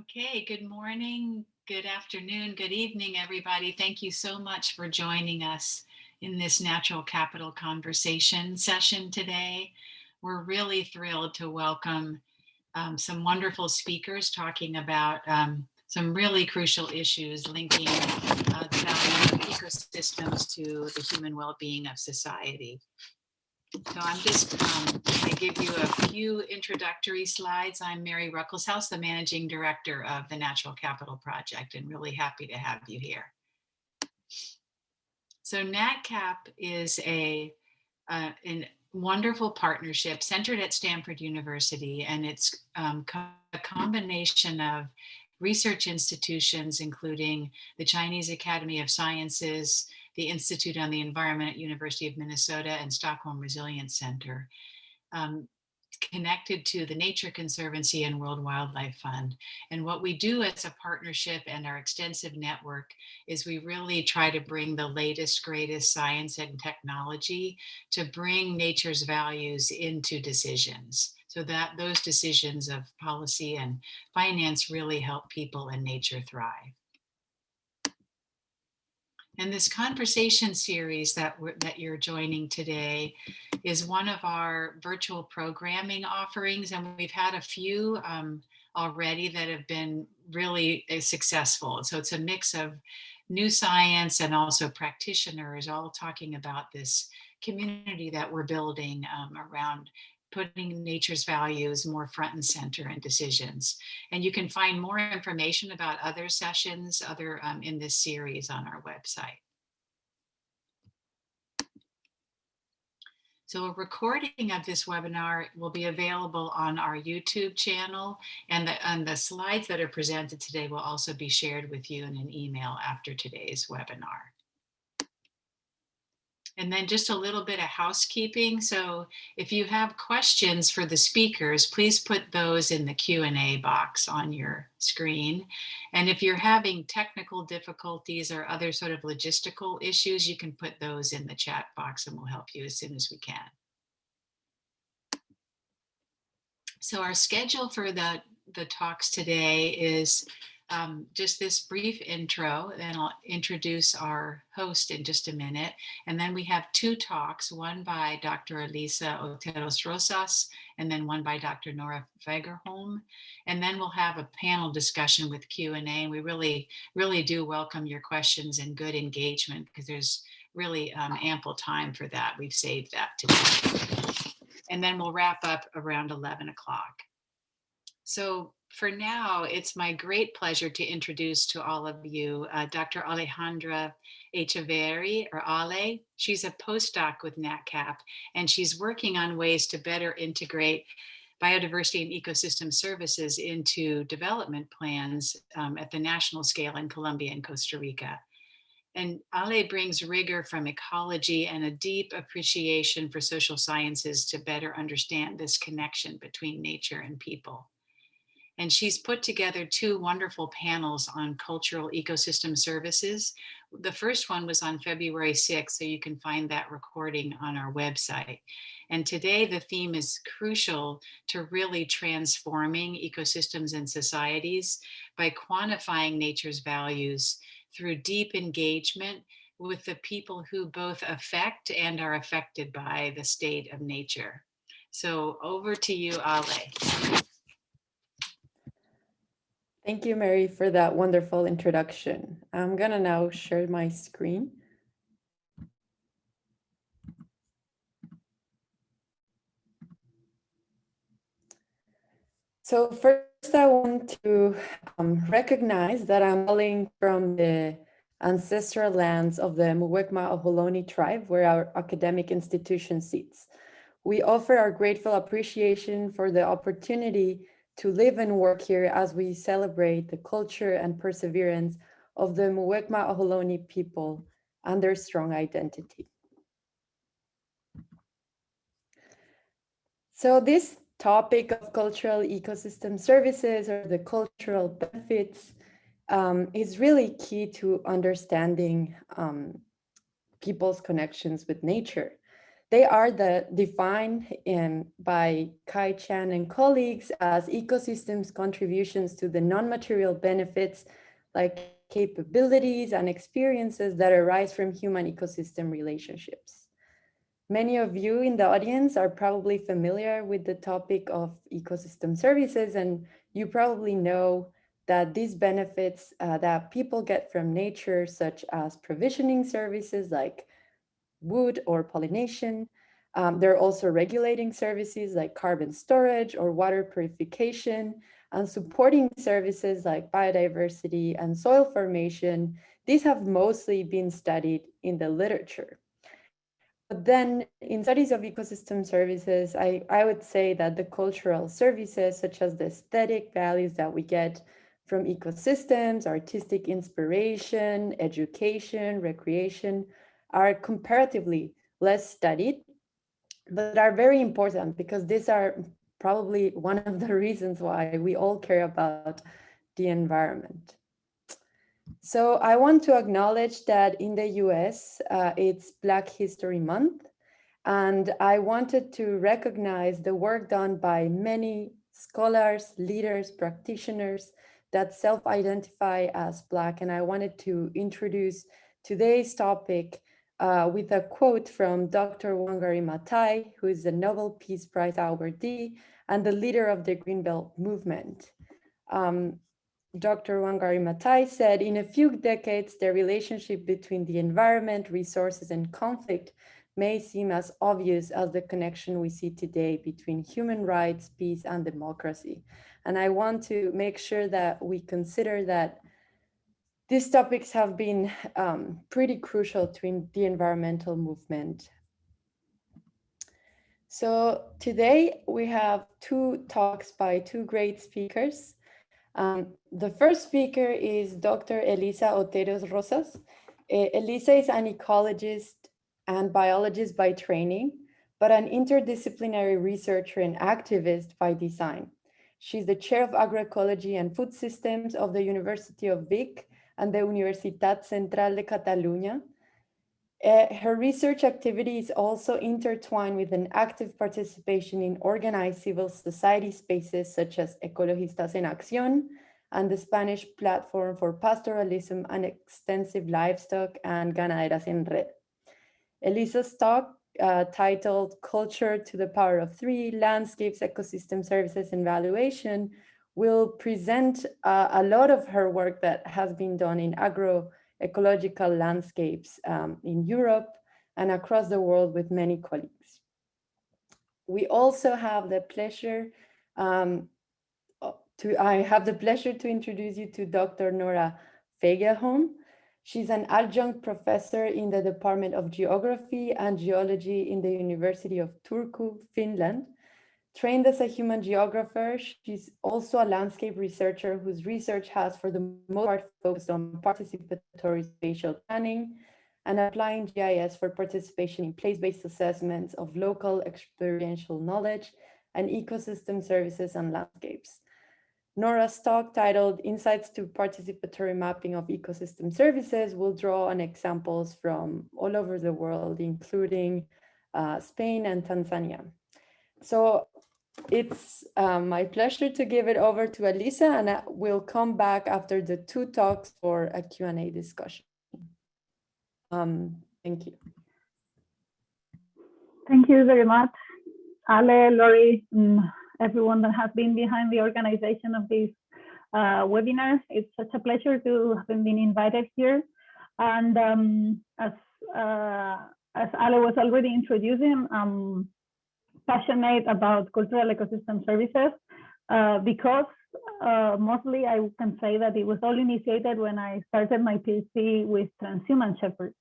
Okay, good morning, good afternoon, good evening, everybody. Thank you so much for joining us in this natural capital conversation session today. We're really thrilled to welcome um, some wonderful speakers talking about um, some really crucial issues linking uh, the value of ecosystems to the human well-being of society. So I'm just um, to give you a few introductory slides. I'm Mary Ruckelshaus, the Managing Director of the Natural Capital Project, and really happy to have you here. So NatCap is a, uh, a wonderful partnership centered at Stanford University, and it's um, a combination of research institutions, including the Chinese Academy of Sciences, the Institute on the Environment at University of Minnesota and Stockholm Resilience Center, um, connected to the Nature Conservancy and World Wildlife Fund. And what we do as a partnership and our extensive network is we really try to bring the latest, greatest science and technology to bring nature's values into decisions so that those decisions of policy and finance really help people and nature thrive. And this conversation series that, that you're joining today is one of our virtual programming offerings. And we've had a few um, already that have been really uh, successful. So it's a mix of new science and also practitioners all talking about this community that we're building um, around putting nature's values more front and center in decisions. And you can find more information about other sessions other um, in this series on our website. So a recording of this webinar will be available on our YouTube channel and the, and the slides that are presented today will also be shared with you in an email after today's webinar. And then just a little bit of housekeeping. So if you have questions for the speakers, please put those in the Q&A box on your screen. And if you're having technical difficulties or other sort of logistical issues, you can put those in the chat box and we'll help you as soon as we can. So our schedule for the, the talks today is um, just this brief intro, then I'll introduce our host in just a minute. And then we have two talks, one by Dr. Elisa Oteros Rosas, and then one by Dr. Nora Fagerholm. And then we'll have a panel discussion with Q&A. And we really, really do welcome your questions and good engagement because there's really um, ample time for that. We've saved that today. And then we'll wrap up around 11 o'clock. So for now, it's my great pleasure to introduce to all of you uh, Dr. Alejandra Echeverri, or Ale. She's a postdoc with NatCap, and she's working on ways to better integrate biodiversity and ecosystem services into development plans um, at the national scale in Colombia and Costa Rica. And Ale brings rigor from ecology and a deep appreciation for social sciences to better understand this connection between nature and people. And she's put together two wonderful panels on cultural ecosystem services. The first one was on February 6th, so you can find that recording on our website. And today the theme is crucial to really transforming ecosystems and societies by quantifying nature's values through deep engagement with the people who both affect and are affected by the state of nature. So over to you, Ale. Thank you, Mary, for that wonderful introduction. I'm gonna now share my screen. So first I want to um, recognize that I'm calling from the ancestral lands of the Muwekma Ohlone tribe where our academic institution sits. We offer our grateful appreciation for the opportunity to live and work here as we celebrate the culture and perseverance of the Muwekma Ohlone people and their strong identity. So this topic of cultural ecosystem services or the cultural benefits um, is really key to understanding um, people's connections with nature. They are the, defined in, by Kai Chan and colleagues as ecosystems contributions to the non-material benefits like capabilities and experiences that arise from human ecosystem relationships. Many of you in the audience are probably familiar with the topic of ecosystem services and you probably know that these benefits uh, that people get from nature, such as provisioning services like wood or pollination. Um, there are also regulating services like carbon storage or water purification and supporting services like biodiversity and soil formation. These have mostly been studied in the literature. But then in studies of ecosystem services, I, I would say that the cultural services, such as the aesthetic values that we get from ecosystems, artistic inspiration, education, recreation, are comparatively less studied, but are very important because these are probably one of the reasons why we all care about the environment. So I want to acknowledge that in the US, uh, it's Black History Month, and I wanted to recognize the work done by many scholars, leaders, practitioners, that self-identify as Black. And I wanted to introduce today's topic uh, with a quote from Dr. Wangari Maathai, who is the Nobel Peace Prize awardee and the leader of the Greenbelt movement. Um, Dr. Wangari Maathai said, in a few decades, the relationship between the environment, resources, and conflict may seem as obvious as the connection we see today between human rights, peace, and democracy. And I want to make sure that we consider that these topics have been um, pretty crucial to the environmental movement. So today we have two talks by two great speakers. Um, the first speaker is Dr. Elisa Oteros Rosas. Elisa is an ecologist and biologist by training, but an interdisciplinary researcher and activist by design. She's the chair of agroecology and food systems of the University of Vic and the Universitat Central de Catalunya. Uh, her research activity is also intertwined with an active participation in organized civil society spaces such as Ecologistas en Acción and the Spanish Platform for Pastoralism and Extensive Livestock and Ganaderas en Red. Elisa's talk uh, titled Culture to the Power of Three, Landscapes, Ecosystem Services and Valuation will present uh, a lot of her work that has been done in agroecological landscapes um, in Europe and across the world with many colleagues. We also have the pleasure um, to, I have the pleasure to introduce you to Dr. Nora Fagerholm. She's an adjunct professor in the Department of Geography and Geology in the University of Turku, Finland. Trained as a human geographer, she's also a landscape researcher whose research has for the most part focused on participatory spatial planning and applying GIS for participation in place-based assessments of local experiential knowledge and ecosystem services and landscapes. Nora's talk titled Insights to Participatory Mapping of Ecosystem Services will draw on examples from all over the world, including uh, Spain and Tanzania. So it's um, my pleasure to give it over to Elisa and I will come back after the two talks for a Q&A discussion. Um, thank you. Thank you very much, Ale, Lori, everyone that has been behind the organization of this uh, webinar. It's such a pleasure to have been invited here. And um, as, uh, as Ale was already introducing, I'm passionate about cultural ecosystem services uh, because uh, mostly I can say that it was all initiated when I started my PhD with transhumant shepherds.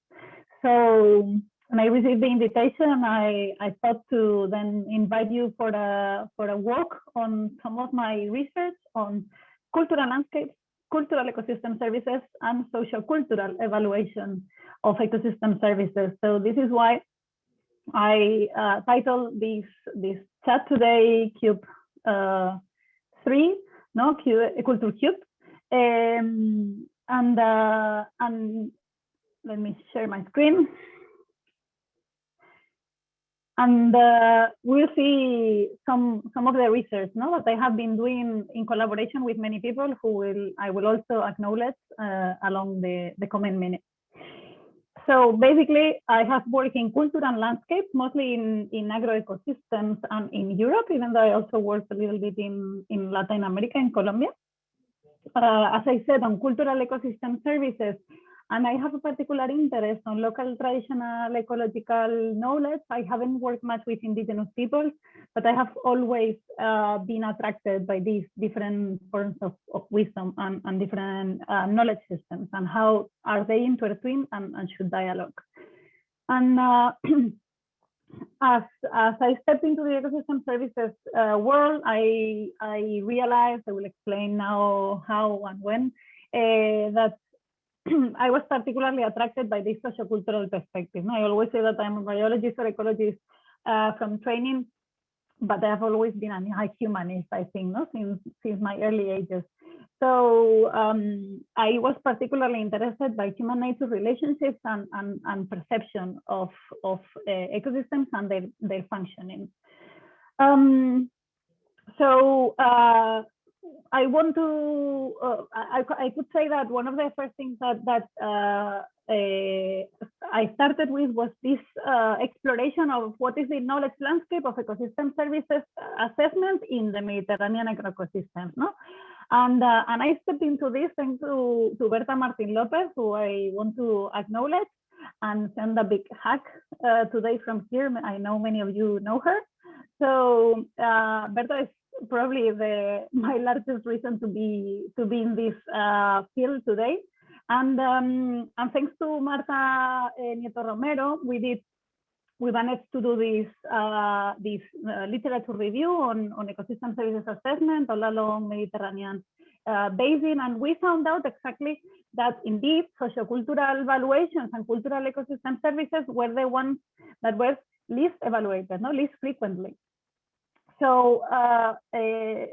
So when I received the invitation, I, I thought to then invite you for a, for a walk on some of my research on cultural landscapes, cultural ecosystem services, and social cultural evaluation of ecosystem services. So this is why I uh, this, this chat today Cube uh, 3, no, Cube, Culture Cube. Um, and, uh, and let me share my screen. and uh, we'll see some some of the research no, that I have been doing in collaboration with many people who will I will also acknowledge uh, along the, the coming minutes. So basically, I have worked in culture and landscape, mostly in, in agroecosystems and in Europe, even though I also worked a little bit in, in Latin America, in Colombia. Uh, as I said, on cultural ecosystem services, and I have a particular interest on local traditional ecological knowledge. I haven't worked much with indigenous peoples, but I have always uh, been attracted by these different forms of, of wisdom and, and different uh, knowledge systems and how are they intertwined and, and should dialogue. And uh, as, as I stepped into the ecosystem services uh, world, I, I realized, I will explain now how and when, uh, that I was particularly attracted by this sociocultural perspective. I always say that I'm a biologist or ecologist uh, from training, but I have always been a humanist, I think, no? since, since my early ages. So um, I was particularly interested by human nature relationships and, and, and perception of, of uh, ecosystems and their, their functioning. Um, so uh, I want to, uh, I, I could say that one of the first things that, that uh, uh, I started with was this uh, exploration of what is the knowledge landscape of ecosystem services assessment in the Mediterranean ecosystems. No? And, uh, and I stepped into this thanks to, to Berta Martin Lopez, who I want to acknowledge and send a big hug uh, today from here. I know many of you know her. So Berta is probably the my largest reason to be to be in this uh, field today. And um, and thanks to Marta uh, Nieto Romero, we did we managed to do this uh, this uh, literature review on on ecosystem services assessment all along Mediterranean uh, basin, and we found out exactly that indeed sociocultural evaluations and cultural ecosystem services were the ones that were least evaluated, no least frequently so uh, uh,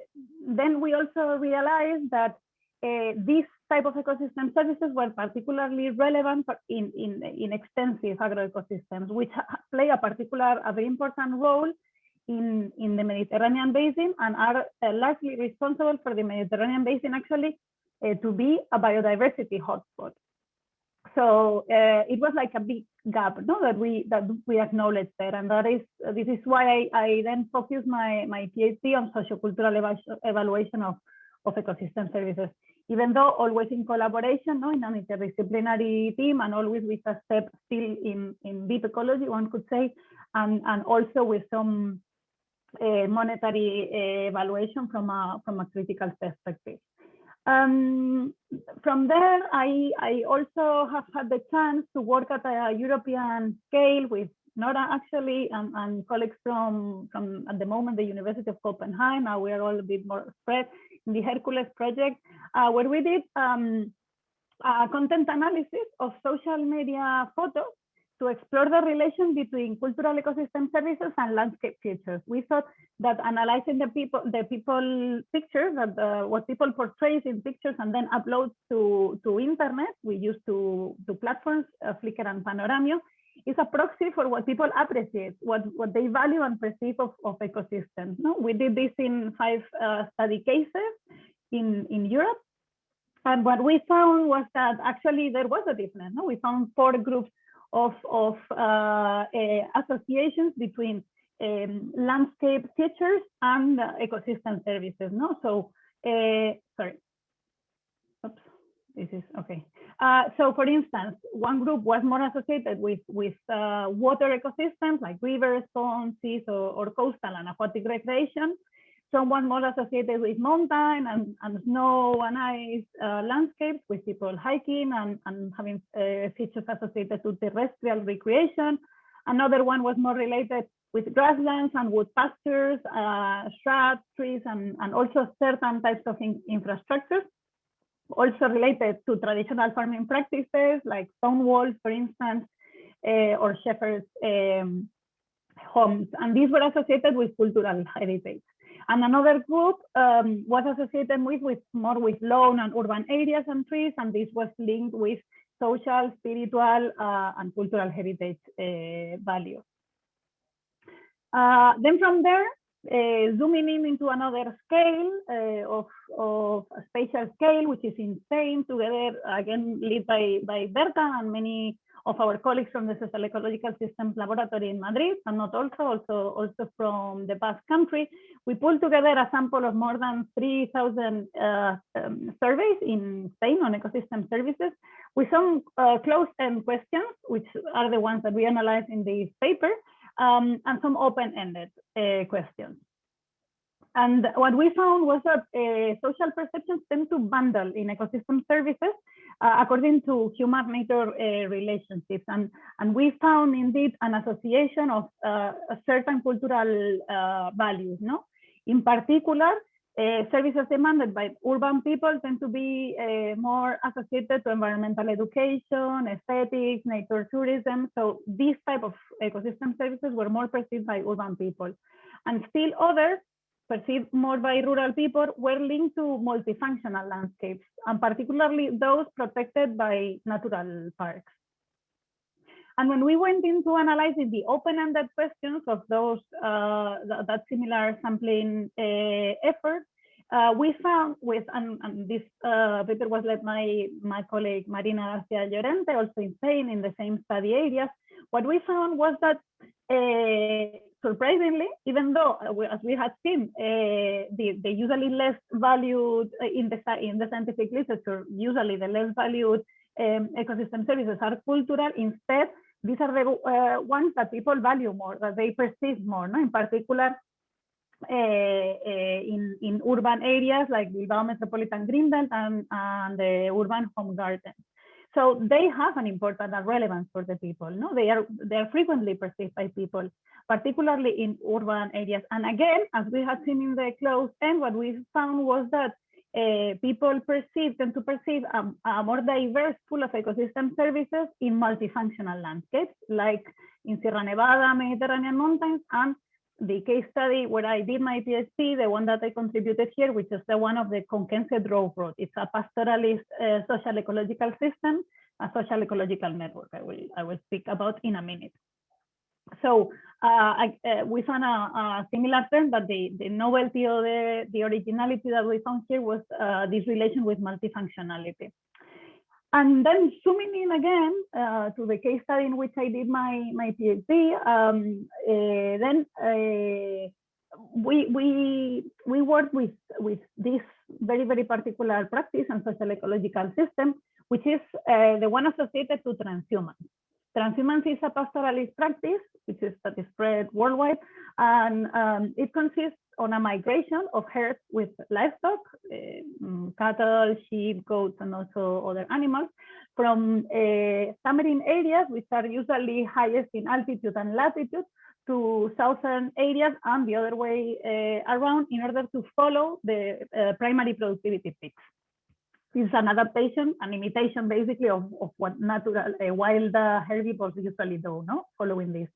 then we also realized that uh, these type of ecosystem services were particularly relevant in, in, in extensive agroecosystems, which play a particular, a very important role in, in the Mediterranean basin and are uh, largely responsible for the Mediterranean basin actually uh, to be a biodiversity hotspot. So uh, it was like a big gap no that we that we acknowledge there. And that is this is why i, I then focus my my phd on sociocultural eva evaluation of of ecosystem services. Even though always in collaboration no in an interdisciplinary team and always with a step still in in deep ecology one could say and and also with some uh, monetary uh, evaluation from a from a critical perspective um, from there, I, I also have had the chance to work at a European scale with Nora actually and, and colleagues from, from at the moment the University of Copenhagen. Now we are all a bit more spread in the Hercules project, uh, where we did um, content analysis of social media photos to explore the relation between cultural ecosystem services and landscape features. We thought that analyzing the people, the people pictures, that uh, what people portrays in pictures and then upload to, to internet, we use to, to platforms, uh, Flickr and Panoramio, is a proxy for what people appreciate, what, what they value and perceive of, of ecosystems. No? We did this in five uh, study cases in, in Europe. And what we found was that actually there was a difference. No? We found four groups of, of uh, uh, associations between um, landscape features and uh, ecosystem services. No, so sorry. Oops, this is okay. Uh, so for instance, one group was more associated with, with uh, water ecosystems like rivers, ponds, seas, or, or, coastal and aquatic recreation someone more associated with mountain and, and snow and ice uh, landscapes with people hiking and, and having uh, features associated to terrestrial recreation. Another one was more related with grasslands and wood pastures, uh, shrubs, trees, and, and also certain types of in infrastructures. Also related to traditional farming practices like stone walls, for instance, uh, or shepherds' um, homes. And these were associated with cultural heritage. And another group um, was associated with, with more with lone and urban areas and trees, and this was linked with social, spiritual, uh, and cultural heritage uh, values. Uh, then from there, uh, zooming in into another scale uh, of, of spatial scale, which is in Spain, together again led by, by Berta and many of our colleagues from the Social Ecological Systems Laboratory in Madrid, and not also, also, also from the Basque Country. We pulled together a sample of more than 3,000 uh, um, surveys in Spain on ecosystem services with some uh, closed-end questions, which are the ones that we analyze in this paper, um, and some open-ended uh, questions. And what we found was that uh, social perceptions tend to bundle in ecosystem services uh, according to human-nature uh, relationships. And, and we found indeed an association of uh, certain cultural uh, values. No, In particular, uh, services demanded by urban people tend to be uh, more associated to environmental education, aesthetics, nature tourism. So these type of ecosystem services were more perceived by urban people. And still others perceived more by rural people were linked to multifunctional landscapes, and particularly those protected by natural parks. And when we went into analyzing the open-ended questions of those uh, th that similar sampling uh, effort, uh, we found with, and, and this uh, paper was led by my colleague Marina Garcia Llorente, also in Spain in the same study areas, what we found was that uh, surprisingly, even though uh, as we had seen, uh, the, the usually less valued uh, in the in the scientific literature, usually the less valued um, ecosystem services are cultural. Instead, these are the uh, ones that people value more, that they perceive more. No? In particular, uh, in in urban areas like Bilbao Metropolitan Greenbelt and, and the urban home garden. So they have an important relevance for the people. No, they are they are frequently perceived by people, particularly in urban areas. And again, as we had seen in the closed end, what we found was that uh, people perceive tend to perceive a, a, more diverse pool of ecosystem services in multifunctional landscapes, like in Sierra Nevada, Mediterranean mountains, and the case study where I did my PhD, the one that I contributed here, which is the one of the Conquense Drove Road. It's a pastoralist uh, social ecological system, a social ecological network I will, I will speak about in a minute. So uh, I, uh, we found a, a, similar trend, but the, the novelty or the, the originality that we found here was uh, this relation with multifunctionality. And then zooming in again uh, to the case study in which I did my, my PhD, um, uh, then uh, we, we, we worked with, with this very, very particular practice and social ecological system, which is the one associated to transhumance. Transhumance is a pastoralist practice, which is that is spread worldwide, and um, it consists on a migration of herds with livestock, uh, cattle, sheep, goats, and also other animals from uh, areas, which are usually highest in altitude and latitude, to southern areas and the other way uh, around in order to follow the uh, primary productivity peaks. This is an adaptation, an imitation basically of, of what natural uh, wild herbivores usually do, no? following this,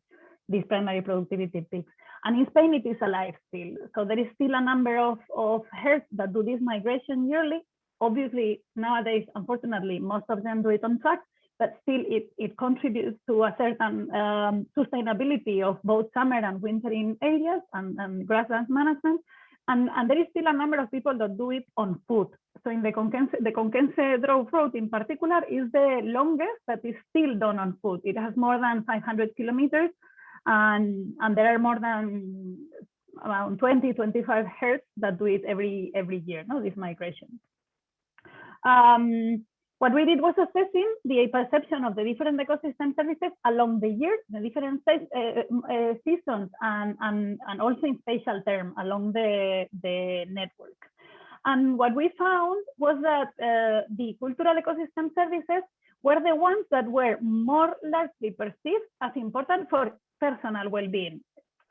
these primary productivity peaks. And in Spain, it is alive still. So there is still a number of, of herds that do this migration yearly. Obviously, nowadays, unfortunately, most of them do it on track, but still it, it contributes to a certain um, sustainability of both summer and wintering areas and, and management. And, and there is still a number of people that do it on foot. So in the Conquense, the Conquense Drove Road in particular is the longest that is still done on foot. It has more than 500 kilometers and, and there are more than around 20, 25 herds that do it every, every year, no, this migration. Um, what we did was assessing the perception of the different ecosystem services along the year, the different uh, uh, seasons, and, and, and also in spatial term along the, the network. And what we found was that uh, the cultural ecosystem services were the ones that were more largely perceived as important for personal well-being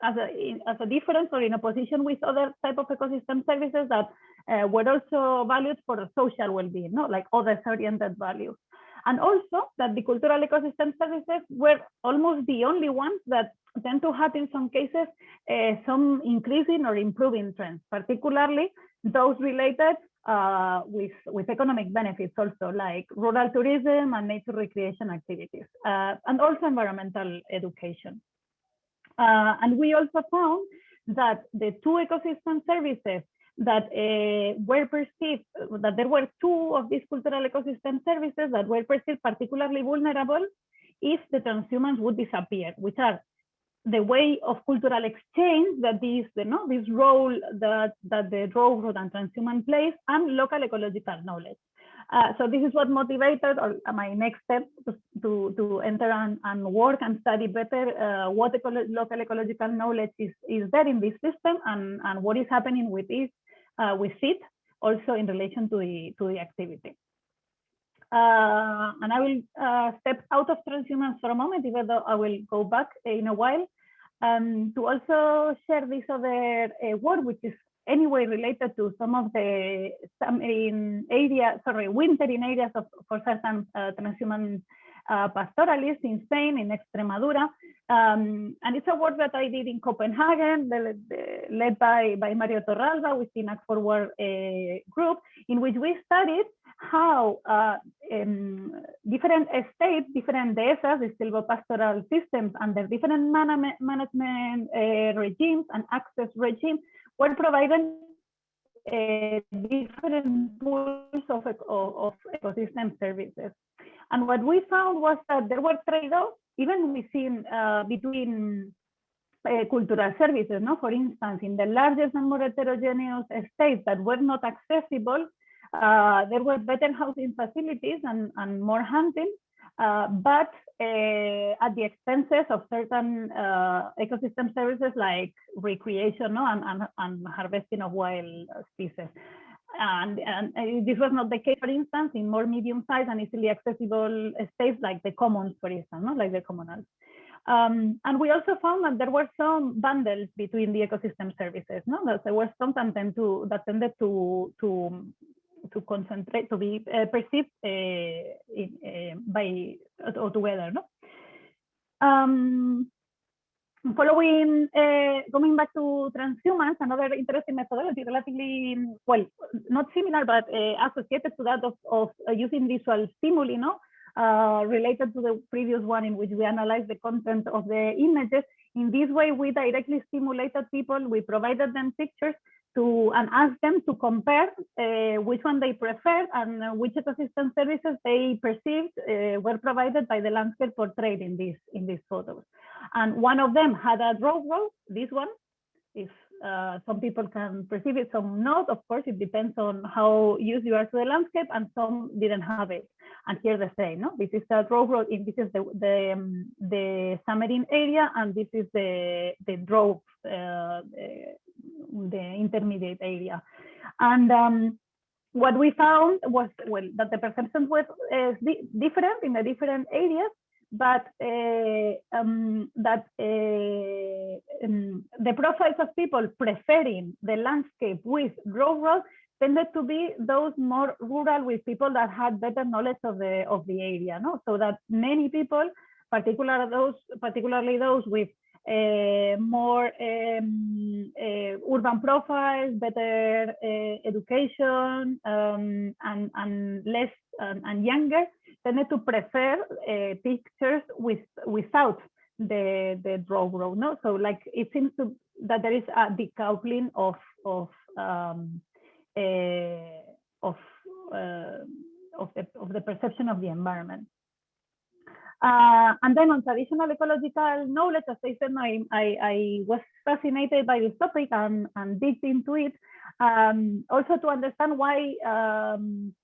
as a, as a difference or in opposition with other type of ecosystem services that uh, were also valued for social well-being, no? like others-oriented values. And also that the cultural ecosystem services were almost the only ones that tend to have in some cases uh, some increasing or improving trends, particularly those related uh, with, with economic benefits also like rural tourism and nature recreation activities, uh, and also environmental education. Uh, and we also found that the two ecosystem services that uh, were perceived, that there were two of these cultural ecosystem services that were perceived particularly vulnerable if the transhumance would disappear, which are the way of cultural exchange that this, you know, this role that, that the railroad and transhumance plays and local ecological knowledge. Uh, so this is what motivated or my next step to, to, to enter and, and work and study better uh, what ecolo local ecological knowledge is, is there in this system and, and what is happening with this, uh, with it, also in relation to the, to the activity. Uh, and I will uh, step out of transhumance for a moment, even though I will go back in a while, um, to also share this other uh, work, which is anyway related to some of the some in area, sorry, wintering areas of for certain uh, transhumant uh, pastoralists in Spain, in Extremadura. Um, and it's a work that I did in Copenhagen, the, the, led by, by Mario Torralba with the AGFORWARD uh, group, in which we studied how uh, um, different estates, different dehesas, the silvopastoral systems, under different man management uh, regimes and access regimes, were providing uh, different pools of, of, ecosystem services. And what we found was that there were trade-offs, even within uh, between uh, cultural services. No, for instance, in the largest and more heterogeneous states that were not accessible, uh, there were better housing facilities and, and more hunting, but uh, at the expenses of certain uh, ecosystem services like recreation no? and, and, and harvesting of wild species. And, and, this was not the case, for instance, in more medium-sized and easily accessible states like the commons, for instance, no? like the communals. Um, and we also found that there were some bundles between the ecosystem services. No, that there was some that, to, that tended to to to concentrate to be uh, perceived uh, in, uh, by together. No. Um, following, going back to transhumance another interesting methodology, relatively, well, not similar, but associated to that of, of uh, using visual stimuli, no? Uh, related to the previous one in which we analyzed the content of the images. In this way, we directly stimulated people, we provided them pictures to and ask them to compare uh, which one they prefer and uh, which ecosystem services they perceived uh, were provided by the landscape portrayed in these in these photos. And one of them had a drove road, this one. If uh, some people can perceive it, some not. Of course, it depends on how used you are to the landscape, and some didn't have it. And here the same, no? This is the drove road. This is the the um, the submarine area, and this is the the draw uh, the intermediate area. And um, what we found was well that the perception was uh, different in the different areas, but uh, um, that uh, um, the profiles of people preferring the landscape with rural tended to be those more rural with people that had better knowledge of the of the area. No, so that many people, particularly those particularly those with uh, more um, uh, urban profiles, better uh, education, um, and, and less um, and younger tended to prefer pictures with without the the drove road. No, so like it seems to that there is a decoupling of of um, of of the of the perception of the environment. Uh, and then on traditional ecological knowledge, as I said, I, I, I was fascinated by this topic and, and digged into it. Um, also to understand why um,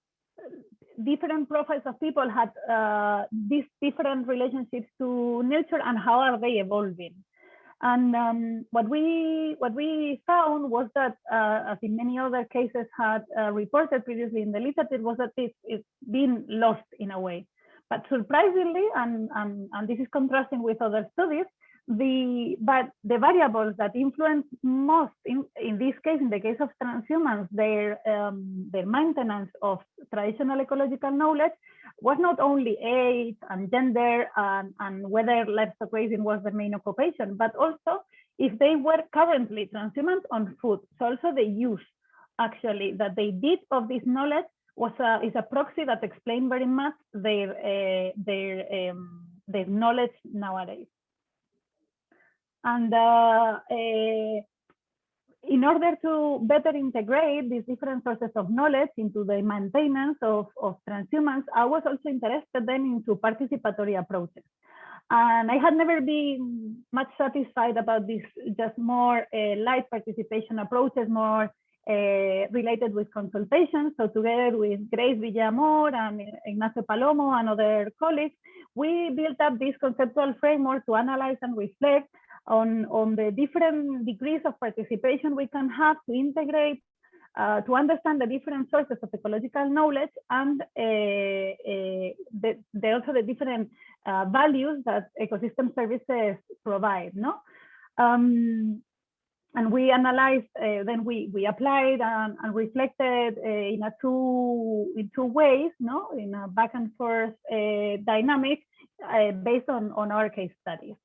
different profiles of people had uh, these different relationships to nature and how are they evolving. And um, what we what we found was that, uh, as in many other cases had uh, reported previously in the literature, was that it's, it's been lost in a way. But surprisingly, and, and, and this is contrasting with other studies, the but the variables that influence most in, in this case, in the case of transhumans, their um, their maintenance of traditional ecological knowledge was not only age and gender and, and whether livestock raising was their main occupation, but also if they were currently transhumans on food. So also the use actually that they did of this knowledge was a is a proxy that explained very much their uh, their um, their knowledge nowadays. And uh, uh, in order to better integrate these different sources of knowledge into the maintenance of, of transhumance, I was also interested then into participatory approaches. And I had never been much satisfied about this, just more uh, light participation approaches, more uh, related with consultation. So together with Grace Villamor and Ignacio Palomo and other colleagues, we built up this conceptual framework to analyze and reflect on, on the different degrees of participation we can have to integrate, uh, to understand the different sources of ecological knowledge and uh, uh, the, the, also the different uh, values that ecosystem services provide. No? Um, and we analyzed, uh, then we we applied and, and reflected uh, in a two in two ways, no, in a back and forth uh, dynamic based on on our case studies.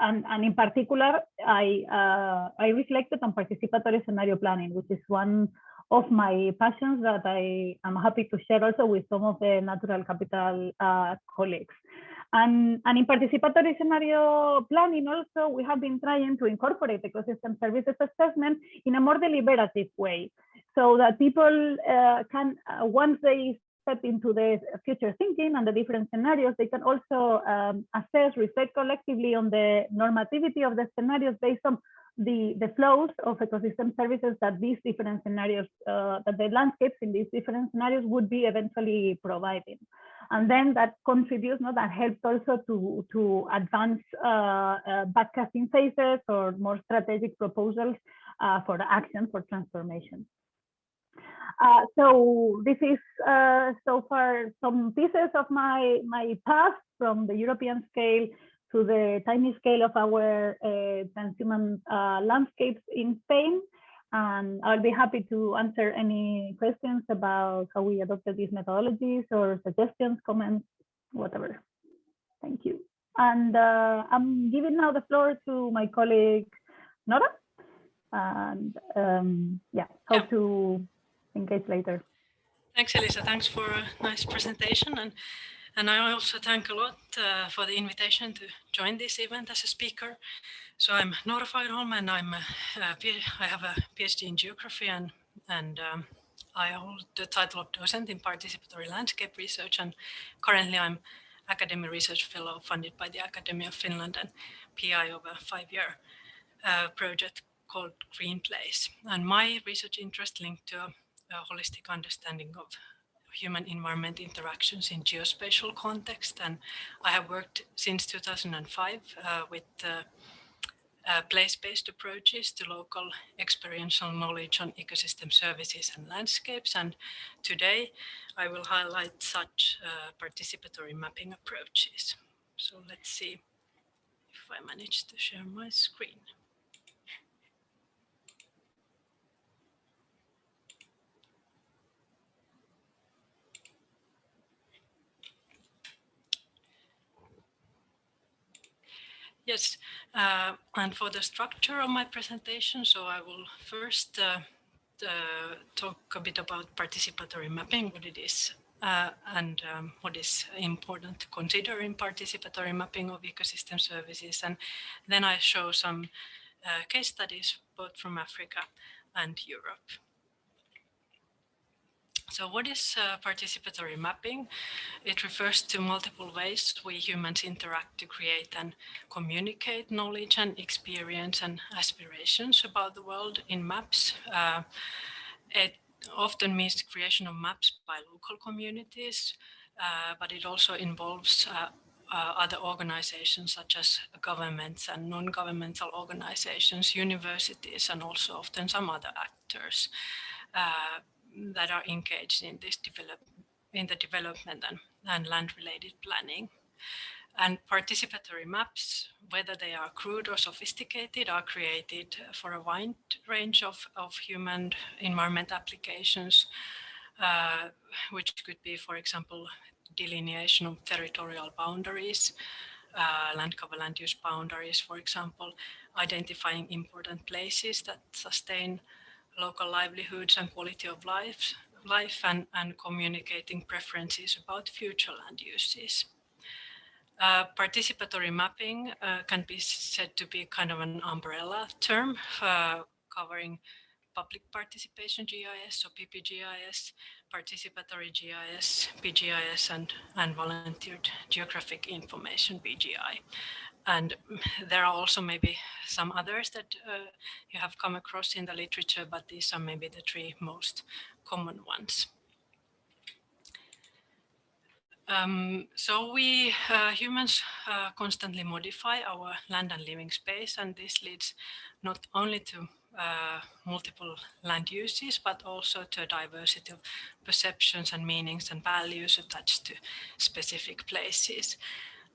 And, and, in particular, I, uh, I reflected on participatory scenario planning, which is one of my passions that I am happy to share also with some of the natural capital uh, colleagues. And, and in participatory scenario planning also, we have been trying to incorporate ecosystem services assessment in a more deliberative way so that people uh, can, uh, once they step into the future thinking and the different scenarios, they can also um, assess, reflect collectively on the normativity of the scenarios based on the, the flows of ecosystem services that these different scenarios, uh, that the landscapes in these different scenarios would be eventually providing. And then that contributes, no, that helps also to, to advance uh, uh, backcasting phases or more strategic proposals uh, for action for transformation. Uh, so this is uh, so far some pieces of my my past from the European scale to the tiny scale of our uh, transhumant uh, landscapes in Spain. And I'll be happy to answer any questions about how we adopted these methodologies or suggestions, comments, whatever. Thank you. And uh, I'm giving now the floor to my colleague, Nora. And um, yeah, hope yeah. to engage later. Thanks, Elisa. Thanks for a nice presentation. And, and I also thank a lot uh, for the invitation to join this event as a speaker. So I'm Nora Fagerholm and I'm a, a, I have a PhD in geography and, and um, I hold the title of docent in participatory landscape research and currently I'm academic research fellow funded by the Academy of Finland and PI of a five-year uh, project called Green Place. And my research interest linked to a holistic understanding of human environment interactions in geospatial context. And I have worked since 2005 uh, with uh, uh, place-based approaches to local experiential knowledge on ecosystem services and landscapes. And today I will highlight such uh, participatory mapping approaches. So let's see if I manage to share my screen. Yes, uh, and for the structure of my presentation, so I will first uh, uh, talk a bit about participatory mapping, what it is, uh, and um, what is important to consider in participatory mapping of ecosystem services. And then I show some uh, case studies both from Africa and Europe. So what is uh, participatory mapping? It refers to multiple ways we humans interact to create and communicate knowledge and experience and aspirations about the world in maps. Uh, it often means the creation of maps by local communities, uh, but it also involves uh, uh, other organizations such as governments and non-governmental organizations, universities, and also often some other actors. Uh, that are engaged in this develop in the development and, and land-related planning. And participatory maps, whether they are crude or sophisticated, are created for a wide range of, of human environment applications, uh, which could be, for example, delineation of territorial boundaries, uh, land cover land use boundaries, for example, identifying important places that sustain local livelihoods and quality of life, life and, and communicating preferences about future land uses. Uh, participatory mapping uh, can be said to be kind of an umbrella term uh, covering public participation GIS, so PPGIS, participatory GIS, PGIS, and, and volunteered geographic information, VGI. And there are also maybe some others that uh, you have come across in the literature, but these are maybe the three most common ones. Um, so we uh, humans uh, constantly modify our land and living space, and this leads not only to uh, multiple land uses, but also to a diversity of perceptions and meanings and values attached to specific places.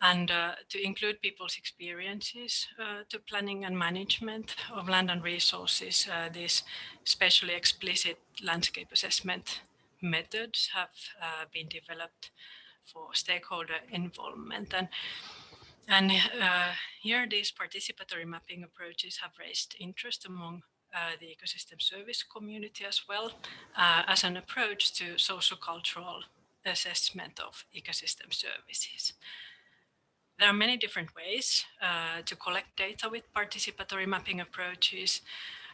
And uh, to include people's experiences uh, to planning and management of land and resources, uh, these spatially explicit landscape assessment methods have uh, been developed for stakeholder involvement. And and uh, here these participatory mapping approaches have raised interest among uh, the ecosystem service community as well as an approach to socio-cultural assessment of ecosystem services. There are many different ways uh, to collect data with participatory mapping approaches.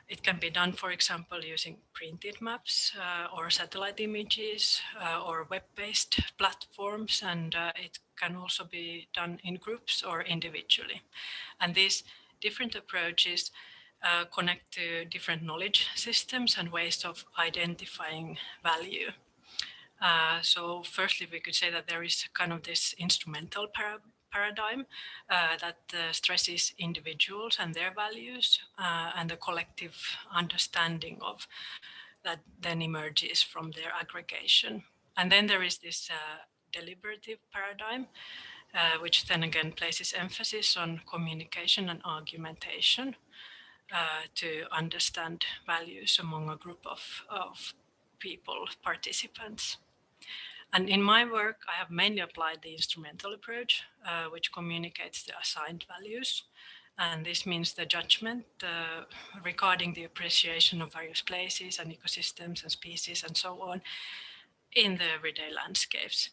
It can be done, for example, using printed maps uh, or satellite images uh, or web-based platforms, and uh, it can also be done in groups or individually. And these different approaches uh, connect to different knowledge systems and ways of identifying value. Uh, so firstly, we could say that there is kind of this instrumental paradigm uh, that uh, stresses individuals and their values uh, and the collective understanding of that then emerges from their aggregation. And then there is this uh, deliberative paradigm, uh, which then again places emphasis on communication and argumentation to understand values among a group of, of people, participants. And in my work, I have mainly applied the instrumental approach, uh, which communicates the assigned values. And this means the judgment uh, regarding the appreciation of various places and ecosystems and species and so on in the everyday landscapes.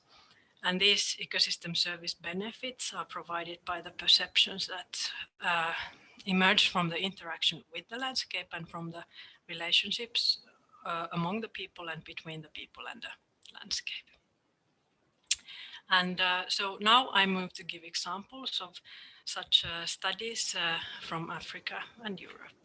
And these ecosystem service benefits are provided by the perceptions that uh, emerge from the interaction with the landscape and from the relationships uh, among the people and between the people and the landscape. And uh, so now I move to give examples of such uh, studies uh, from Africa and Europe.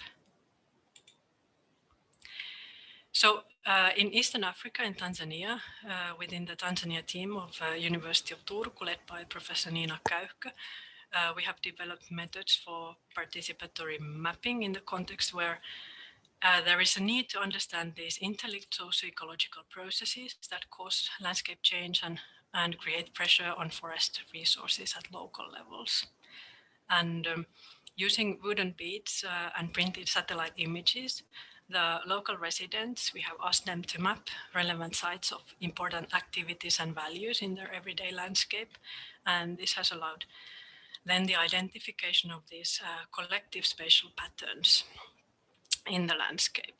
So uh, in Eastern Africa, in Tanzania, uh, within the Tanzania team of uh, University of Turku, led by Professor Niina Käyhkö, we have developed methods for participatory mapping in the context where uh, there is a need to understand these interlinked socio-ecological processes that cause landscape change and and create pressure on forest resources at local levels. And um, using wooden beads uh, and printed satellite images, the local residents, we have asked them to map relevant sites of important activities and values in their everyday landscape. And this has allowed then the identification of these uh, collective spatial patterns in the landscape.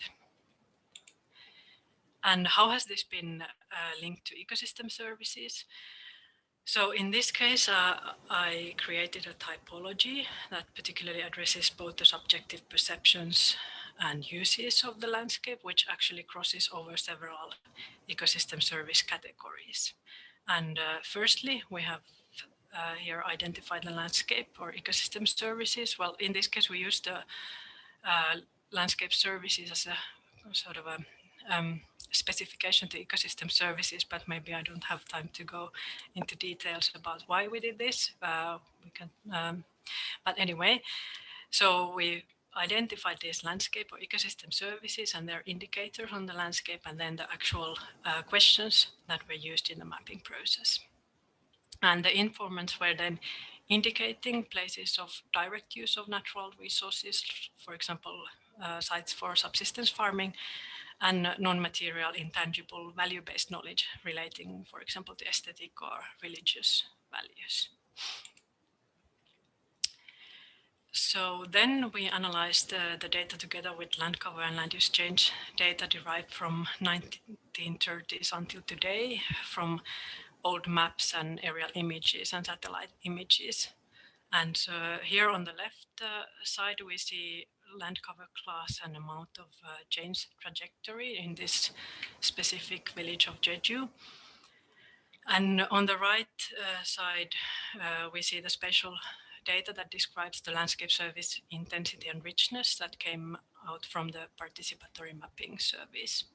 And how has this been uh, linked to ecosystem services? So in this case, uh, I created a typology that particularly addresses both the subjective perceptions and uses of the landscape, which actually crosses over several ecosystem service categories. And uh, firstly, we have uh, here identified the landscape or ecosystem services. Well, in this case, we use the uh, landscape services as a sort of a um, specification to ecosystem services, but maybe I don't have time to go into details about why we did this. Uh, we can, um, but anyway, so we identified these landscape or ecosystem services and their indicators on the landscape and then the actual uh, questions that were used in the mapping process. And the informants were then indicating places of direct use of natural resources, for example, uh, sites for subsistence farming, and non-material intangible value-based knowledge relating, for example, to aesthetic or religious values. So then we analyzed uh, the data together with land cover and land use change data derived from 1930s until today from old maps and aerial images and satellite images. And uh, here on the left uh, side, we see land cover class and amount of uh, change trajectory in this specific village of Jeju. And on the right uh, side, uh, we see the spatial data that describes the landscape service intensity and richness that came out from the participatory mapping service.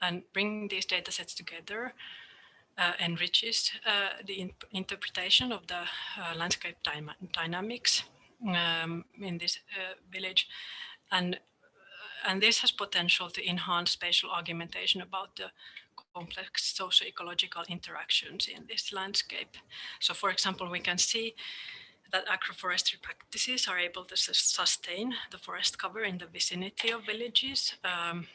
And bringing these data sets together uh, enriches uh, the in interpretation of the uh, landscape dy dynamics um, in this uh, village. And, and this has potential to enhance spatial argumentation about the complex socio-ecological interactions in this landscape. So for example, we can see that agroforestry practices are able to sustain the forest cover in the vicinity of villages. Um,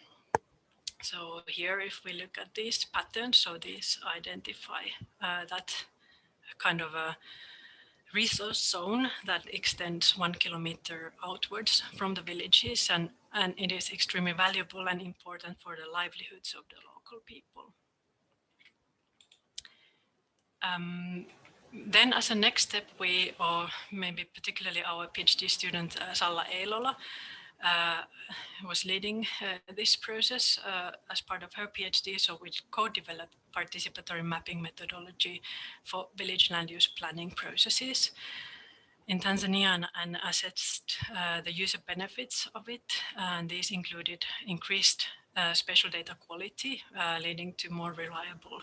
so here, if we look at these patterns, so these identify uh, that kind of a resource zone that extends one kilometer outwards from the villages and, and it is extremely valuable and important for the livelihoods of the local people. Um, then as a next step, we, or maybe particularly our PhD student, uh, Salla Eilola, uh, was leading uh, this process uh, as part of her PhD. So we co-developed participatory mapping methodology for village land use planning processes in Tanzania and, and assessed uh, the user benefits of it. And these included increased uh, spatial data quality, uh, leading to more reliable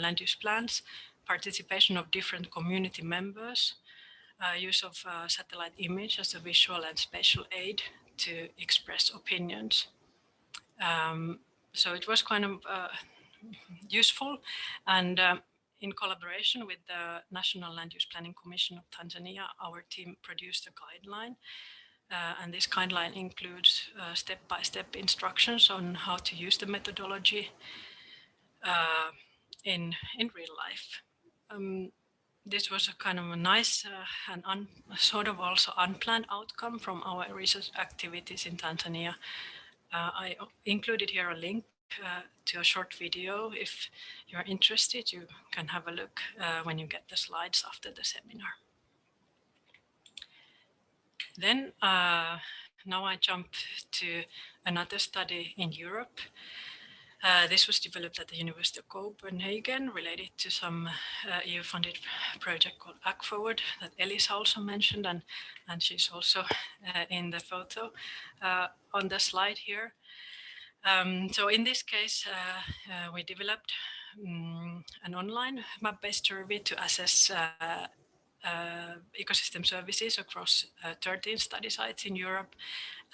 land use plans, participation of different community members, uh, use of uh, satellite image as a visual and spatial aid to express opinions. Um, so it was kind of uh, useful and um, in collaboration with the National Land Use Planning Commission of Tanzania, our team produced a guideline uh, and this guideline includes uh, step-by-step -step instructions on how to use the methodology uh, in, in real life. Um, this was a kind of a nice uh, and un, sort of also unplanned outcome from our research activities in Tanzania. Uh, I included here a link to a short video. If you're interested, you can have a look uh, when you get the slides after the seminar. Then uh, now I jump to another study in Europe uh, this was developed at the University of Copenhagen related to some uh, EU-funded project called AGFORWARD that Elisa also mentioned, and, and she's also uh, in the photo on the slide here. Um, so in this case, uh, uh, we developed um, an online map-based survey to assess ecosystem services across 13 study sites in Europe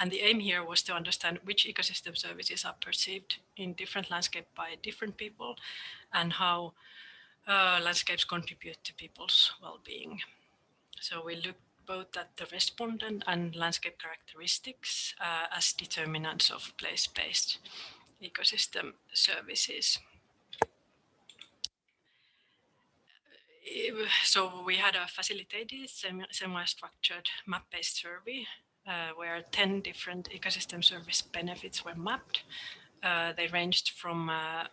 and the aim here was to understand which ecosystem services are perceived in different landscape by different people and how uh, landscapes contribute to people's well-being. So we looked both at the respondent and landscape characteristics uh, as determinants of place-based ecosystem services. So we had a facilitated semi-structured map-based survey uh, where 10 different ecosystem service benefits were mapped. Uh, they ranged from, uh,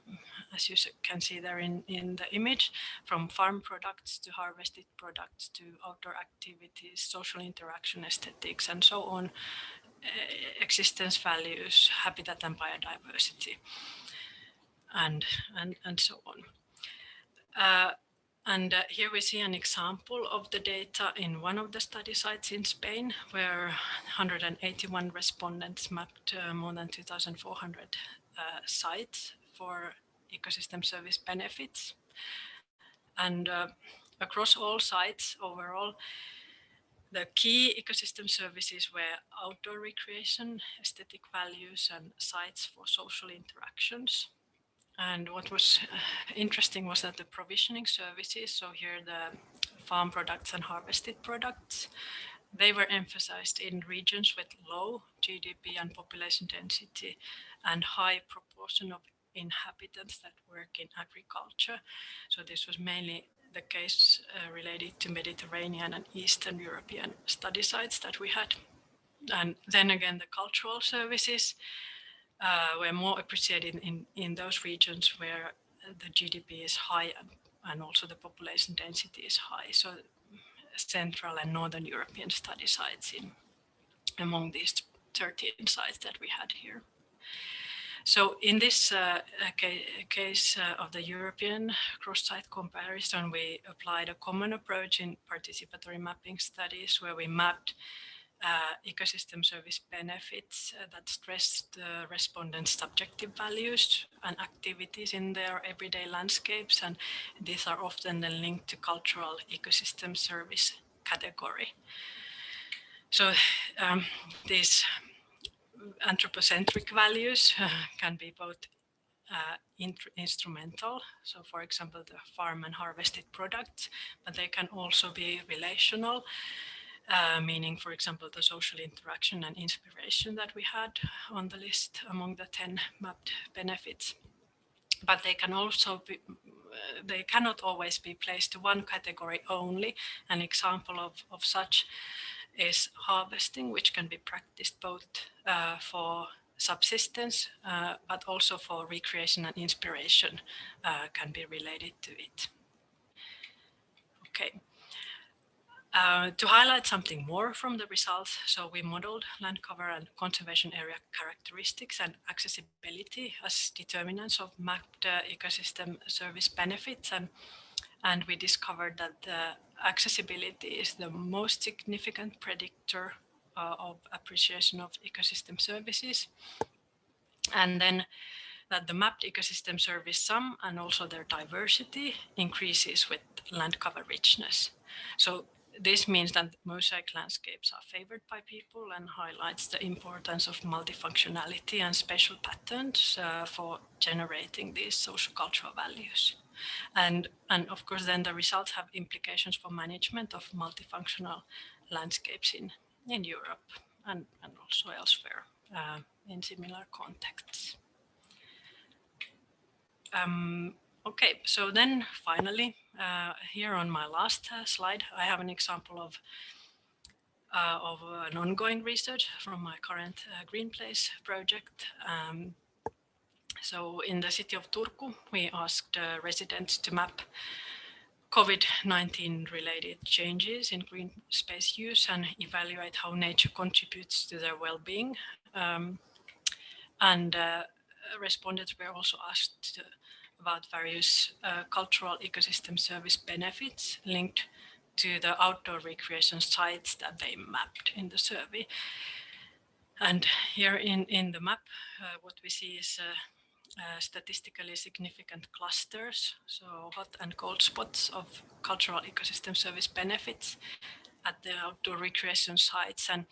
as you can see there in, in the image, from farm products to harvested products to outdoor activities, social interaction, aesthetics, and so on, uh, existence values, habitat and biodiversity, and, and, and so on. And uh, here we see an example of the data in one of the study sites in Spain, where 181 respondents mapped uh, more than 2,400 uh, sites for ecosystem service benefits. And uh, across all sites overall, the key ecosystem services were outdoor recreation, aesthetic values, and sites for social interactions. And what was uh, interesting was that the provisioning services, so here the farm products and harvested products, they were emphasized in regions with low GDP and population density and high proportion of inhabitants that work in agriculture. So this was mainly the case uh, related to Mediterranean and Eastern European study sites that we had. And then again, the cultural services, uh, were more appreciated in, in those regions where the GDP is high and, and also the population density is high. So Central and Northern European study sites in among these 13 sites that we had here. So in this uh, case uh, of the European cross-site comparison, we applied a common approach in participatory mapping studies where we mapped uh, ecosystem service benefits uh, that stress the respondents' subjective values and activities in their everyday landscapes. And these are often then linked to cultural ecosystem service category. So um, these anthropocentric values can be both uh, instrumental, so for example, the farm and harvested products, but they can also be relational, uh, meaning, for example, the social interaction and inspiration that we had on the list among the 10 mapped benefits. But they can also be, uh, they cannot always be placed to one category only. An example of, of such is harvesting, which can be practiced both uh, for subsistence, uh, but also for recreation and inspiration uh, can be related to it. Okay. Uh, to highlight something more from the results, so we modeled land cover and conservation area characteristics and accessibility as determinants of mapped uh, ecosystem service benefits. And and we discovered that the accessibility is the most significant predictor uh, of appreciation of ecosystem services. And then that the mapped ecosystem service sum and also their diversity increases with land cover richness. So this means that mosaic landscapes are favored by people and highlights the importance of multifunctionality and special patterns uh, for generating these social cultural values. And, and of course, then the results have implications for management of multifunctional landscapes in, in Europe and, and also elsewhere uh, in similar contexts. Um, okay, so then finally, uh, here on my last uh, slide, I have an example of uh, of an ongoing research from my current uh, Green Place project. Um, so in the city of Turku, we asked uh, residents to map COVID-19 related changes in green space use and evaluate how nature contributes to their well-being. Um, and uh, respondents were also asked about various uh, cultural ecosystem service benefits linked to the outdoor recreation sites that they mapped in the survey. And here in, in the map, uh, what we see is uh, uh, statistically significant clusters, so hot and cold spots of cultural ecosystem service benefits at the outdoor recreation sites. And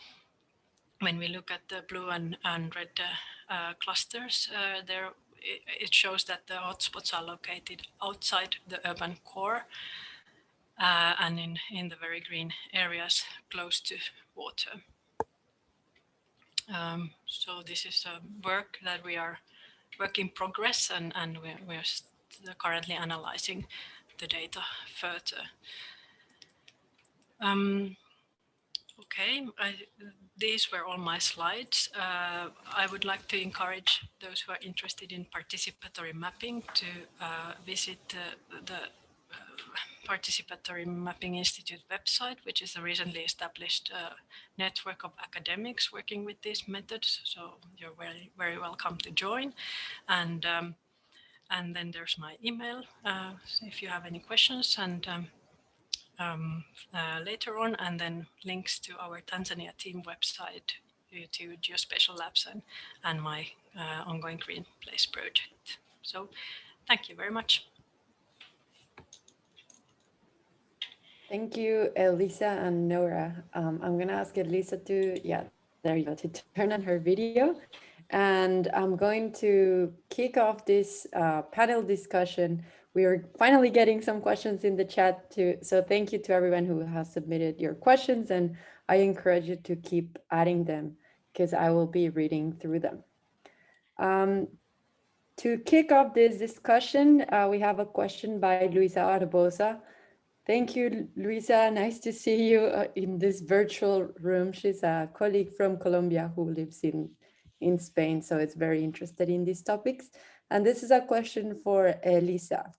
when we look at the blue and, and red uh, uh, clusters, uh, there it, shows that the hotspots are located outside the urban core uh, and in, in the very green areas close to water. Um, so this is a work that we are work in progress and, and we're, we're currently analyzing the data further. Um, okay, I, these were all my slides. Uh, I would like to encourage those who are interested in participatory mapping to uh, visit uh, the Participatory Mapping Institute website, which is a recently established uh, network of academics working with these methods. So you're very, very welcome to join. And, um, and then there's my email uh, if you have any questions and um, um, uh, later on, and then links to our Tanzania team website to Geospatial Labs and, and my uh, ongoing Green Place project. So thank you very much. Thank you, Elisa and Nora. Um, I'm going to ask Elisa to, yeah, there you go, to turn on her video. And I'm going to kick off this uh, panel discussion. We are finally getting some questions in the chat too. So thank you to everyone who has submitted your questions. And I encourage you to keep adding them because I will be reading through them. Um, to kick off this discussion, uh, we have a question by Luisa Arbosa. Thank you, Luisa. Nice to see you uh, in this virtual room. She's a colleague from Colombia who lives in, in Spain, so it's very interested in these topics. And this is a question for Elisa.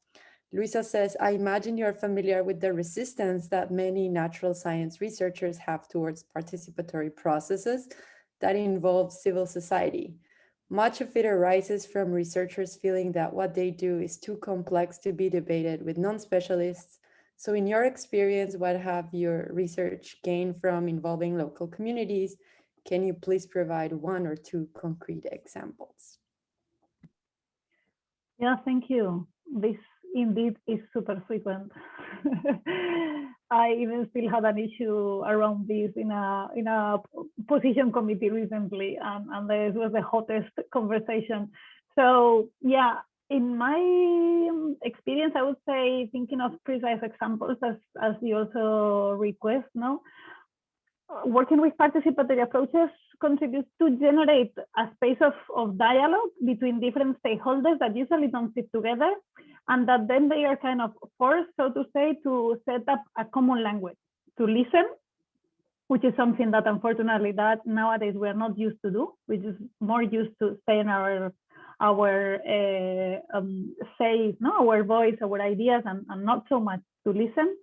Luisa says, I imagine you're familiar with the resistance that many natural science researchers have towards participatory processes that involve civil society. Much of it arises from researchers feeling that what they do is too complex to be debated with non-specialists. So in your experience, what have your research gained from involving local communities? Can you please provide one or two concrete examples? Yeah, thank you. This indeed is super frequent. I even still had an issue around this in a in a position committee recently, and, and this was the hottest conversation. So yeah, in my experience, I would say thinking of precise examples as as you also request, no, working with participatory approaches contributes to generate a space of, of dialogue between different stakeholders that usually don't sit together and that then they are kind of forced, so to say, to set up a common language, to listen, which is something that unfortunately that nowadays we're not used to do. We're just more used to saying our our uh, um, say, no, our voice, our ideas, and, and not so much to listen.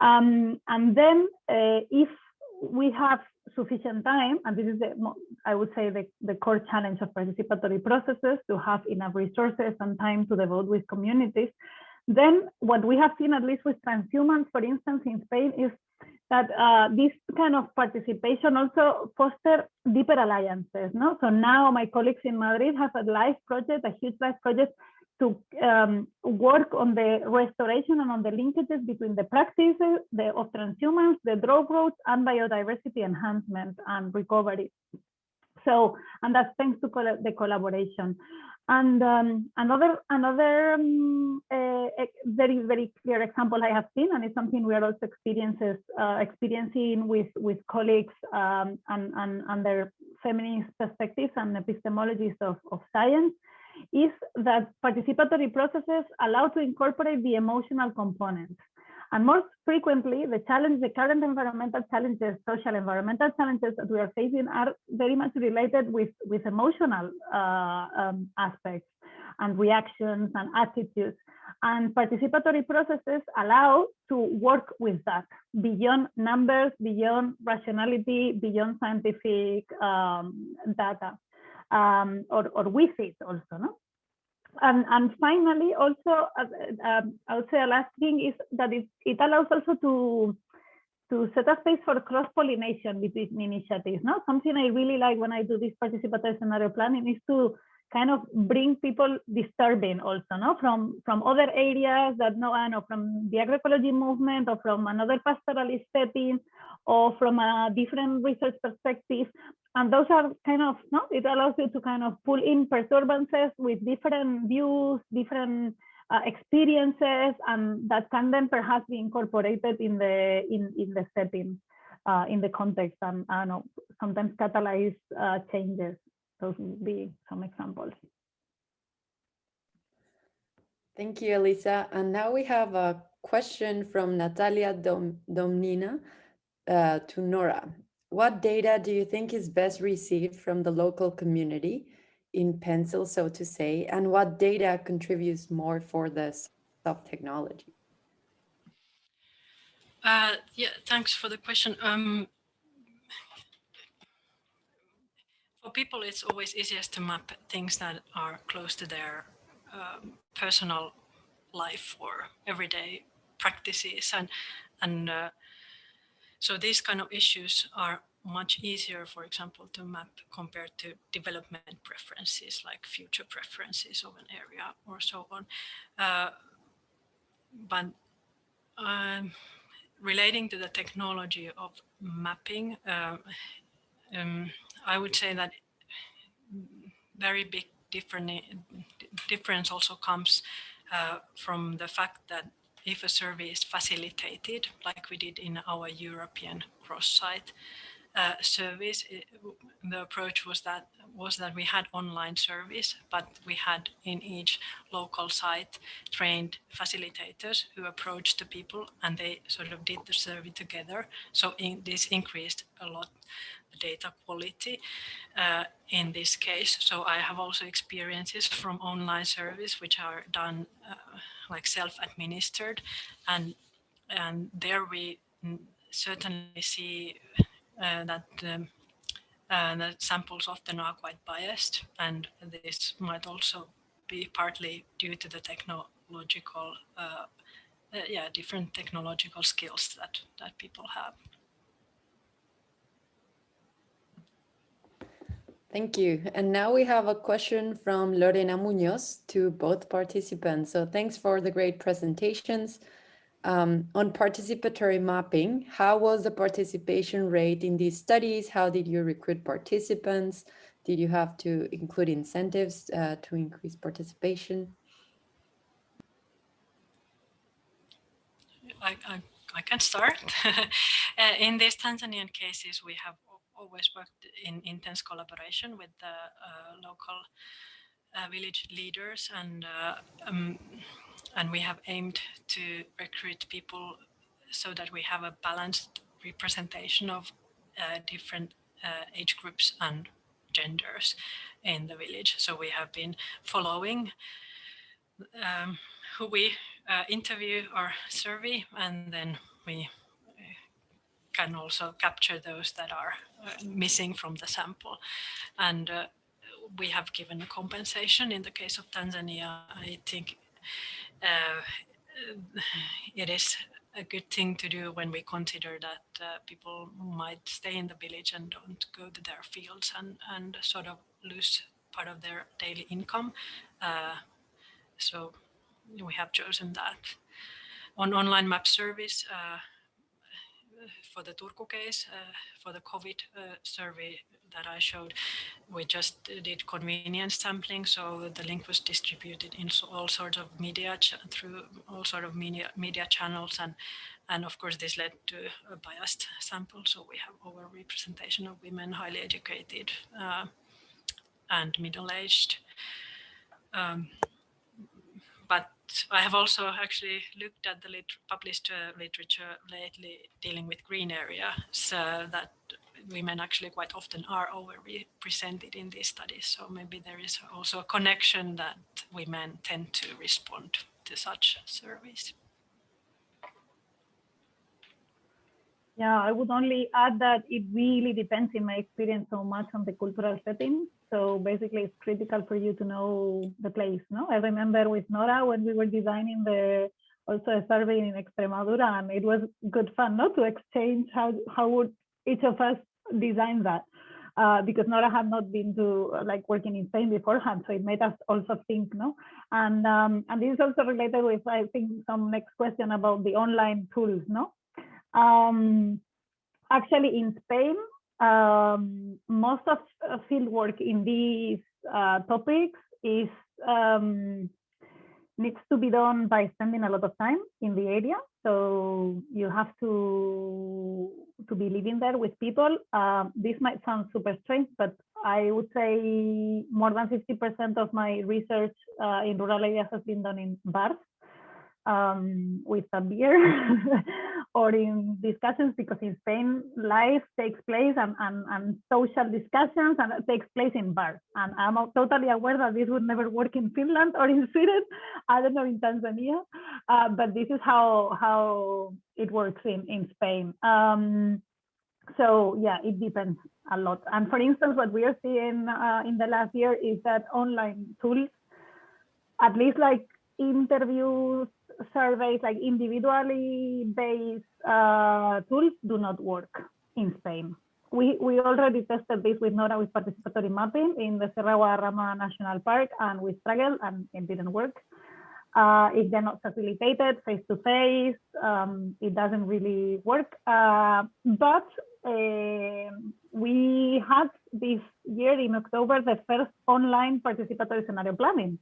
Um, and then uh, if we have sufficient time, and this is the, I would say the, the core challenge of participatory processes to have enough resources and time to devote with communities, then what we have seen, at least with transhumance, for instance, in Spain, is that uh, this kind of participation also foster deeper alliances. No? So now my colleagues in Madrid have a live project, a huge live project to um, work on the restoration and on the linkages between the practices the, of transhumance, the drove roads, and biodiversity enhancement and recovery. So, and that's thanks to col the collaboration. And um, another another um, uh, very very clear example I have seen, and it's something we are also experiences uh, experiencing with with colleagues um, and, and and their feminist perspectives and epistemologies of, of science, is that participatory processes allow to incorporate the emotional component. And most frequently, the challenge, the current environmental challenges, social environmental challenges that we are facing are very much related with, with emotional uh, um, aspects and reactions and attitudes. And participatory processes allow to work with that beyond numbers, beyond rationality, beyond scientific um, data um, or, or with it also. No? And, and finally, also, uh, um, I would say a last thing is that it, it allows also to to set a space for cross-pollination between initiatives. No? Something I really like when I do this participatory scenario planning is to kind of bring people disturbing also, no? From from other areas that no, I know from the agroecology movement or from another pastoralist setting or from a different research perspective. And those are kind of, no, it allows you to kind of pull in perturbances with different views, different uh, experiences, and that can then perhaps be incorporated in the in, in the setting, uh, in the context, and I know, sometimes catalyze uh, changes. Those would be some examples. Thank you, Elisa. And now we have a question from Natalia Dom Domnina uh, to Nora. What data do you think is best received from the local community in pencil, so to say, and what data contributes more for the soft technology? Uh, yeah, thanks for the question. Um, for people, it's always easiest to map things that are close to their um, personal life or everyday practices and and uh, so these kind of issues are much easier, for example, to map compared to development preferences like future preferences of an area or so on. Uh, but um, relating to the technology of mapping, uh, um, I would say that very big different difference also comes uh, from the fact that if a survey is facilitated, like we did in our European cross site, uh, service, it, the approach was that was that we had online service, but we had in each local site trained facilitators who approached the people and they sort of did the survey together. So in, this increased a lot the data quality uh, in this case. So I have also experiences from online service which are done uh, like self-administered and and there we certainly see uh, that um, uh, the samples often are quite biased and this might also be partly due to the technological uh, uh yeah different technological skills that that people have Thank you. And now we have a question from Lorena Munoz to both participants. So thanks for the great presentations. Um, on participatory mapping, how was the participation rate in these studies? How did you recruit participants? Did you have to include incentives uh, to increase participation? I, I, I can start. uh, in these Tanzanian cases, we have always worked in intense collaboration with the uh, local uh, village leaders and uh, um, and we have aimed to recruit people so that we have a balanced representation of uh, different uh, age groups and genders in the village. So we have been following um, who we interview or survey and then we can also capture those that are uh, missing from the sample. And uh, we have given a compensation in the case of Tanzania. I think uh, it is a good thing to do when we consider that uh, people might stay in the village and don't go to their fields and, and sort of lose part of their daily income. Uh, so we have chosen that. On online map service, uh, for the Turku case, uh, for the COVID uh, survey that I showed, we just did convenience sampling. So the link was distributed in all sorts of media through all sort of media, media channels. And, and of course, this led to a biased sample. So we have overrepresentation of women, highly educated uh, and middle-aged. Um, I have also actually looked at the published uh, literature lately dealing with green area, so that women actually quite often are overrepresented in these studies. So maybe there is also a connection that women tend to respond to such surveys. Yeah, I would only add that it really depends in my experience so much on the cultural setting. So basically it's critical for you to know the place. No, I remember with Nora when we were designing the also a survey in Extremadura and it was good fun not to exchange how how would each of us design that. Uh, because Nora had not been to like working in Spain beforehand, so it made us also think, no? And um, and this is also related with I think some next question about the online tools, no? Um, actually, in Spain, um, most of uh, field work in these uh, topics is um, needs to be done by spending a lot of time in the area. So you have to to be living there with people. Uh, this might sound super strange, but I would say more than 50% of my research uh, in rural areas has been done in bars um, with a beer or in discussions because in Spain life takes place and, and, and social discussions and takes place in bars. And I'm totally aware that this would never work in Finland or in Sweden, I don't know in Tanzania, uh, but this is how how it works in, in Spain. Um, so yeah, it depends a lot. And for instance, what we are seeing uh, in the last year is that online tools, at least like interviews surveys, like individually based uh, tools do not work in Spain. We, we already tested this with Nora with participatory mapping in the Sierra Guadarrama National Park and we struggled and it didn't work. Uh, if they're not facilitated face to face, um, it doesn't really work. Uh, but uh, we had this year in October the first online participatory scenario planning.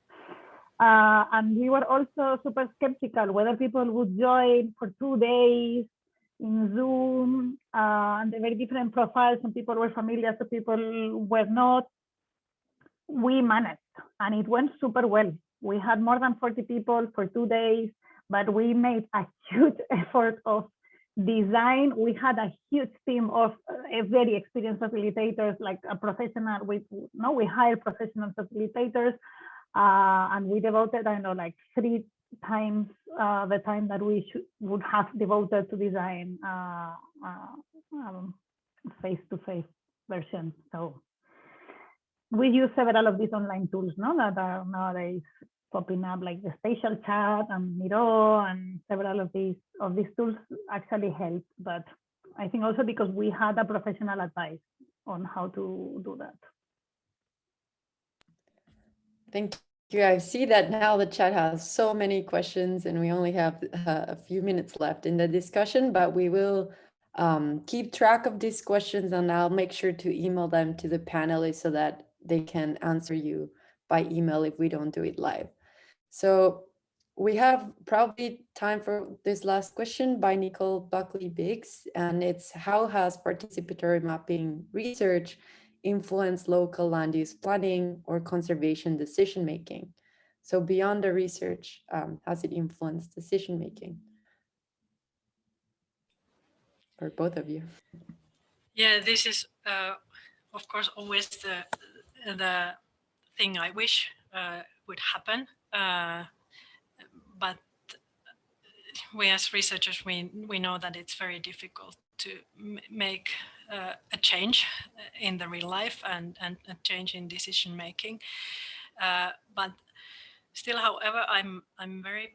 Uh, and we were also super skeptical whether people would join for two days in Zoom, uh, and the very different profiles. Some people were familiar, some people were not. We managed, and it went super well. We had more than 40 people for two days, but we made a huge effort of design. We had a huge team of uh, very experienced facilitators, like a professional. We no, we hired professional facilitators, uh, and we devoted, I know, like three times uh, the time that we would have devoted to design uh, uh, um, face-to-face version. So we use several of these online tools no, that are nowadays popping up, like the spatial chat and Miro and several of these of these tools actually help. But I think also because we had a professional advice on how to do that. Thank you. I see that now the chat has so many questions and we only have uh, a few minutes left in the discussion, but we will um, keep track of these questions and I'll make sure to email them to the panelists so that they can answer you by email if we don't do it live. So we have probably time for this last question by Nicole Buckley Biggs, and it's how has participatory mapping research influence local land use planning or conservation decision making? So beyond the research, um, has it influenced decision making? For both of you. Yeah, this is uh, of course always the the thing I wish uh, would happen, uh, but we as researchers we we know that it's very difficult to make uh, a change uh, in the real life and, and a change in decision making. Uh, but still, however, I'm I'm very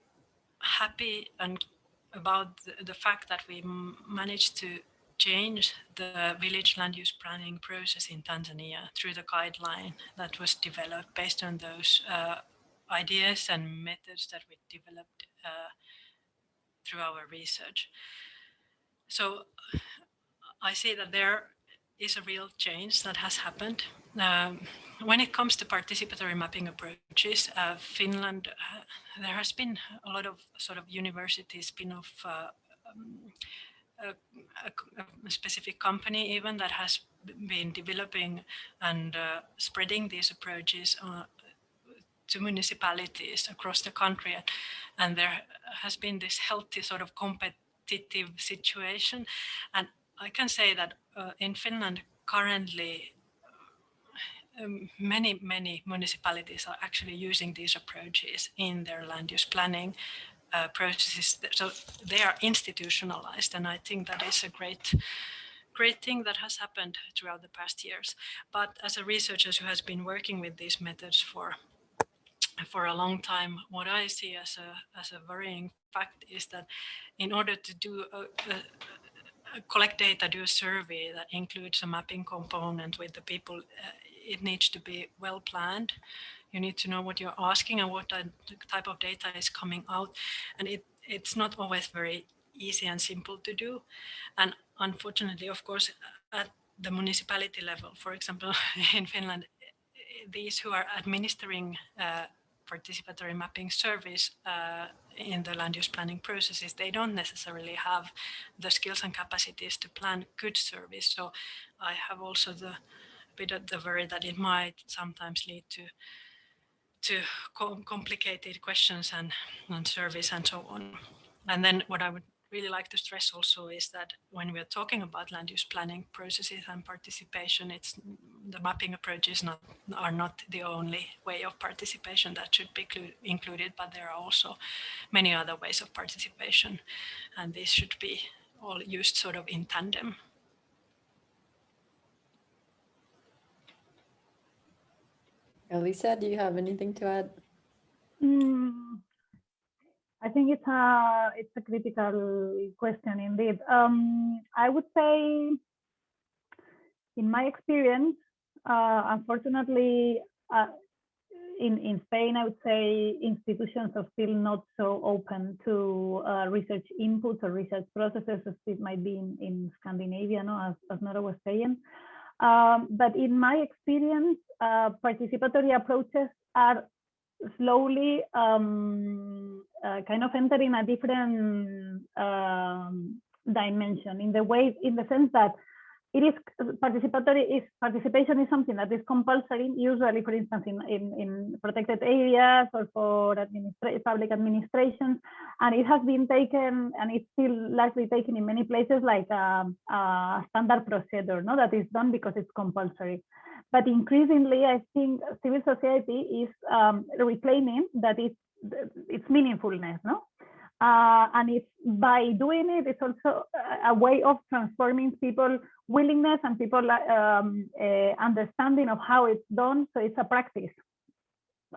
happy and about the, the fact that we managed to change the village land use planning process in Tanzania through the guideline that was developed based on those uh, ideas and methods that we developed uh, through our research. So I see that there is a real change that has happened. Um, when it comes to participatory mapping approaches, uh, Finland, uh, there has been a lot of sort of university spin-off uh, um, a, a, specific company even that has been developing and uh, spreading these approaches uh, to municipalities across the country. And there has been this healthy sort of competitive situation. And I can say that uh, in Finland currently um, many, many municipalities are actually using these approaches in their land use planning uh, processes. So they are institutionalized, and I think that is a great, great thing that has happened throughout the past years. But as a researcher who has been working with these methods for for a long time, what I see as a as a worrying fact is that in order to do a, a, collect data, do a survey that includes a mapping component with the people, uh, it needs to be well planned. You need to know what you're asking and what type of data is coming out. And it, it's not always very easy and simple to do. And unfortunately, of course, at the municipality level, for example, in Finland, these who are administering uh, participatory mapping service uh, in the land use planning processes, they don't necessarily have the skills and capacities to plan good service. So I have also the bit of the worry that it might sometimes lead to to com complicated questions and, and service and so on. And then what I would really like to stress also is that when we're talking about land use planning processes and participation, it's the mapping approaches not are not the only way of participation that should be included, but there are also many other ways of participation, and these should be all used sort of in tandem. Elisa, do you have anything to add? Mm, I think it's a it's a critical question indeed. Um, I would say, in my experience, uh, unfortunately, uh, in in Spain, I would say institutions are still not so open to uh, research inputs or research processes as it might be in, in Scandinavia, no, as, as Nora was saying. Um, but in my experience, uh, participatory approaches are slowly um, uh, kind of entering a different um, dimension in the way, in the sense that it is participatory is participation is something that is compulsory usually for instance in, in, in protected areas or for administra public administration and it has been taken and it's still largely taken in many places like a, a standard procedure no that is done because it's compulsory but increasingly i think civil society is um, reclaiming that it's it's meaningfulness no uh, and it's by doing it, it's also a way of transforming people willingness and people um, uh, understanding of how it's done. So it's a practice.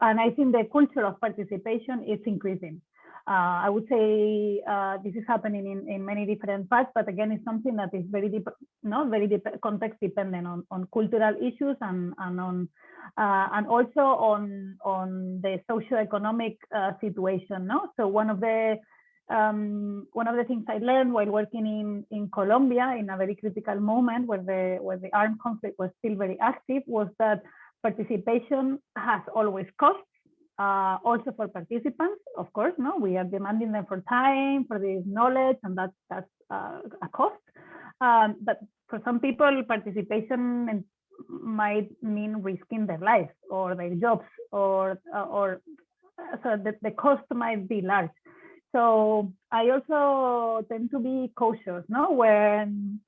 And I think the culture of participation is increasing. Uh, I would say uh, this is happening in, in many different parts, but again, it's something that is very deep, not very deep, context dependent on, on cultural issues and, and on uh, and also on on the socioeconomic uh, situation. No, so one of the um, one of the things I learned while working in, in Colombia in a very critical moment where the, where the armed conflict was still very active was that participation has always costs, uh, also for participants, of course, no, we are demanding them for time, for this knowledge, and that's, that's uh, a cost. Um, but for some people, participation might mean risking their lives or their jobs or, uh, or so the, the cost might be large. So I also tend to be cautious, no, when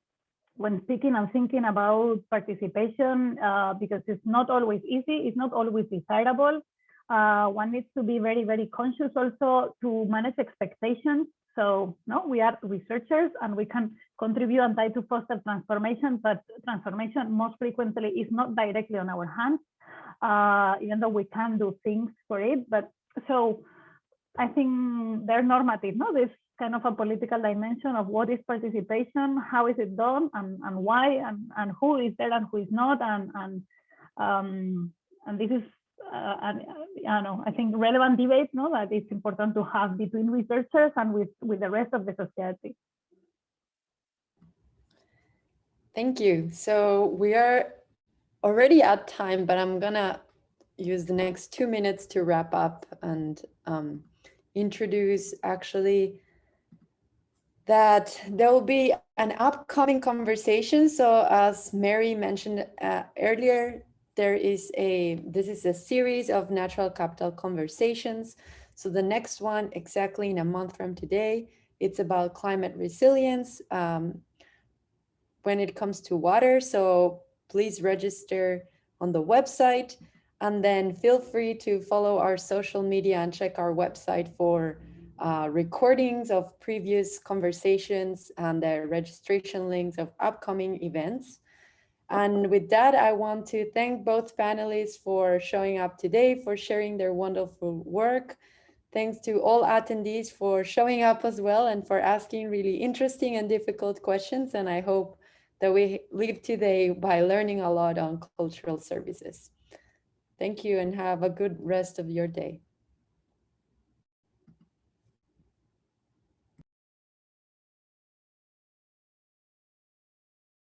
when speaking and thinking about participation, uh, because it's not always easy, it's not always desirable. Uh, one needs to be very, very conscious also to manage expectations. So no, we are researchers and we can contribute and try to foster transformation, but transformation most frequently is not directly on our hands, uh, even though we can do things for it. But so I think they're normative, no? This kind of a political dimension of what is participation, how is it done, and, and why, and, and who is there and who is not, and and um, and this is, uh, and, uh, I know, I think relevant debate, no, that it's important to have between researchers and with with the rest of the society. Thank you. So we are already at time, but I'm gonna use the next two minutes to wrap up and um, introduce actually that there will be an upcoming conversation. So as Mary mentioned uh, earlier, there is a, this is a series of natural capital conversations. So the next one exactly in a month from today, it's about climate resilience um, when it comes to water. So please register on the website. And then feel free to follow our social media and check our website for uh, recordings of previous conversations and the registration links of upcoming events. And with that, I want to thank both panelists for showing up today, for sharing their wonderful work. Thanks to all attendees for showing up as well and for asking really interesting and difficult questions. And I hope that we leave today by learning a lot on cultural services. Thank you and have a good rest of your day.